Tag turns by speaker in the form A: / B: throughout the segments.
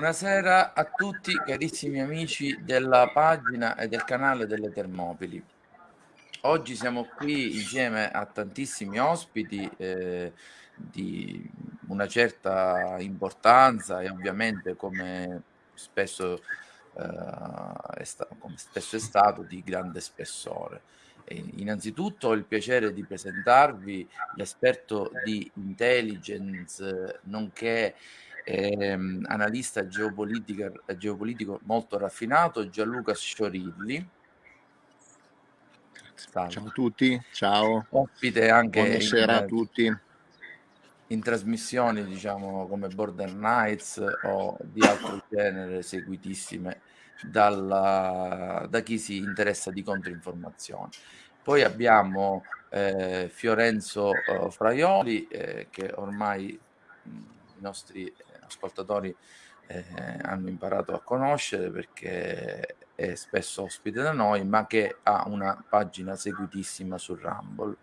A: Buonasera a tutti carissimi amici della pagina e del canale delle Termopili. Oggi siamo qui insieme a tantissimi ospiti eh, di una certa importanza e ovviamente come spesso, eh, è, sta come spesso è stato di grande spessore. E innanzitutto ho il piacere di presentarvi l'esperto di intelligence nonché ehm, analista geopolitico molto raffinato, Gianluca Sciorilli.
B: Salve. Ciao a tutti, ciao.
A: Ospite anche
B: Buonasera in, a tutti.
A: In trasmissioni diciamo come Border Nights o di altro genere seguitissime dalla, da chi si interessa di controinformazione. Poi abbiamo eh, Fiorenzo eh, Fraioli eh, che ormai mh, i nostri ascoltatori eh, hanno imparato a conoscere perché è spesso ospite da noi, ma che ha una pagina seguitissima su Rumble.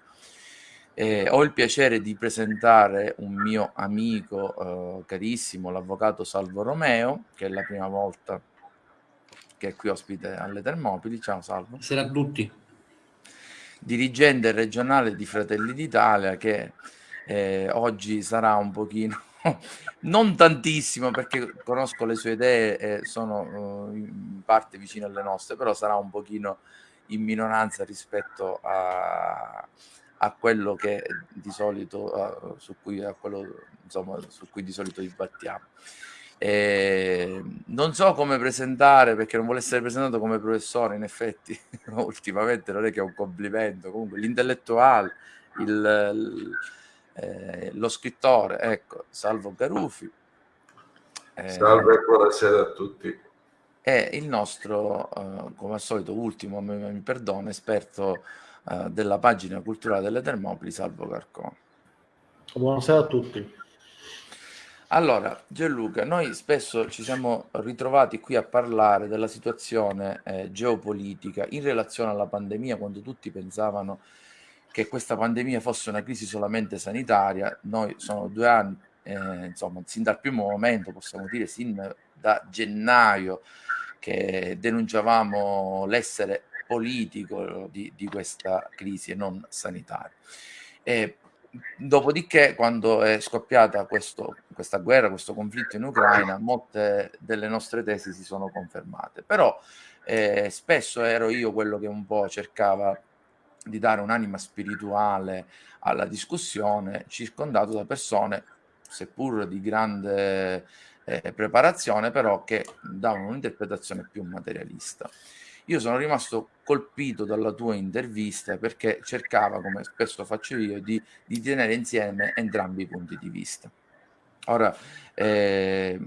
A: Eh, ho il piacere di presentare un mio amico eh, carissimo, l'avvocato Salvo Romeo, che è la prima volta che è qui ospite alle Termopili. Ciao Salvo.
C: Buonasera a tutti.
A: Dirigente regionale di Fratelli d'Italia che eh, oggi sarà un pochino non tantissimo perché conosco le sue idee e sono uh, in parte vicine alle nostre, però sarà un pochino in minoranza rispetto a, a quello che di solito uh, su cui a quello insomma su cui di solito dibattiamo. E non so come presentare perché non vuole essere presentato come professore, in effetti ultimamente non è che è un complimento, comunque l'intellettuale, il, il eh, lo scrittore, ecco, Salvo Garufi.
D: Eh, Salve, buonasera a tutti.
A: E il nostro, eh, come al solito, ultimo, mi, mi perdono, esperto eh, della pagina culturale delle Termopili, Salvo Carcone.
C: Buonasera a tutti.
A: Allora, Gianluca, noi spesso ci siamo ritrovati qui a parlare della situazione eh, geopolitica in relazione alla pandemia, quando tutti pensavano che questa pandemia fosse una crisi solamente sanitaria. Noi sono due anni, eh, insomma, sin dal primo momento, possiamo dire sin da gennaio, che denunciavamo l'essere politico di, di, questa crisi e non sanitaria. E dopodiché, quando è scoppiata questo, questa guerra, questo conflitto in Ucraina, molte delle nostre tesi si sono confermate. Però eh, spesso ero io quello che un po' cercava di dare un'anima spirituale alla discussione, circondato da persone, seppur di grande eh, preparazione, però che davano un'interpretazione più materialista. Io sono rimasto colpito dalla tua intervista perché cercava, come spesso faccio io, di, di tenere insieme entrambi i punti di vista. Ora, eh,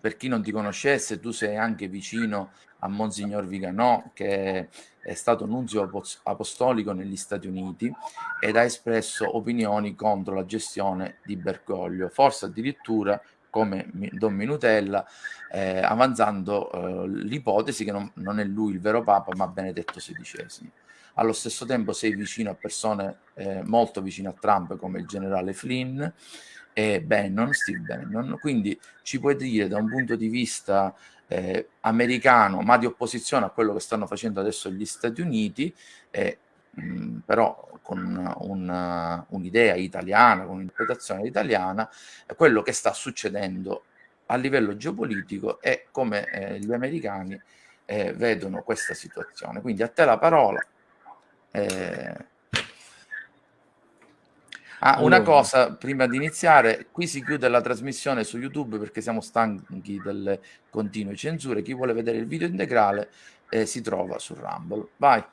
A: per chi non ti conoscesse, tu sei anche vicino a Monsignor Viganò, che è stato nunzio apostolico negli Stati Uniti ed ha espresso opinioni contro la gestione di Bergoglio, forse addirittura come Don Minutella, eh, avanzando eh, l'ipotesi che non, non, è lui il vero Papa, ma Benedetto XVI. Allo stesso tempo sei vicino a persone eh, molto vicine a Trump, come il generale Flynn e Bannon, Steve Bannon, quindi ci puoi dire da un punto di vista eh, americano, ma di opposizione a quello che stanno facendo adesso gli Stati Uniti, eh, mh, però con un'idea italiana, con un'interpretazione italiana, quello che sta succedendo a livello geopolitico e come eh, gli americani eh, vedono questa situazione. Quindi a te la parola. Eh, Ah, una cosa prima di iniziare, qui si chiude la trasmissione su YouTube perché siamo stanchi delle continue censure. Chi vuole vedere il video integrale eh, si trova su Rumble. Vai.